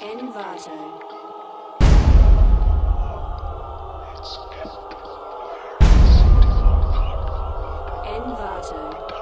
Envato. Envato.